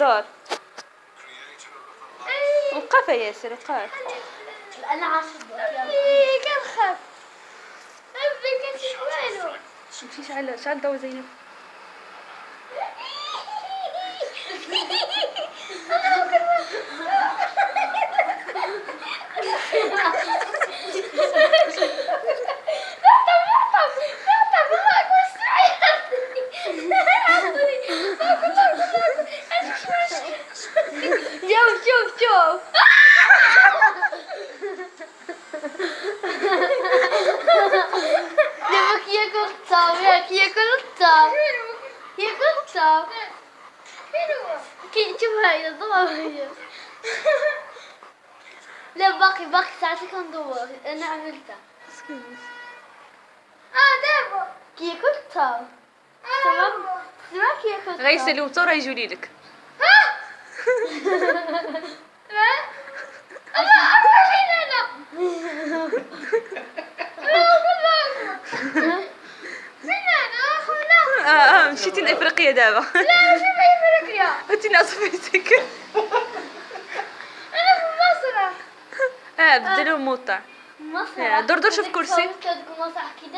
دور وقف يا ياسر وقف أنا عاشق يلا. إيه كان خاف أبي كان شوالو مشي شعل شعل ضوء زينب شوف شوف شوف يبك ياكل الطعم ياك ياكل الطعم ياكل الطعم كي شوف هاي الضوء هي لا باقي باقي ساعتي كندور انا عملتها اه دابا كي ياكل الطعم تمام تمام كي ياكل الطعم غيسلي وطور يجولي لك مشيتي لافريقيا دابا لا شوف أفريقيا انت ناصفتك أنا في مصر آه بدلوا موطع مسرح دور دور شوف كرسي. كي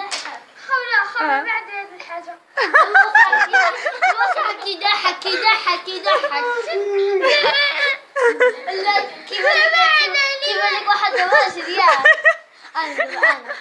آه. بعد هذه الحاجة مسرح كي ضحك كي ضحك كي ضحك لا كيف لك كيف لك واحد أنا أنا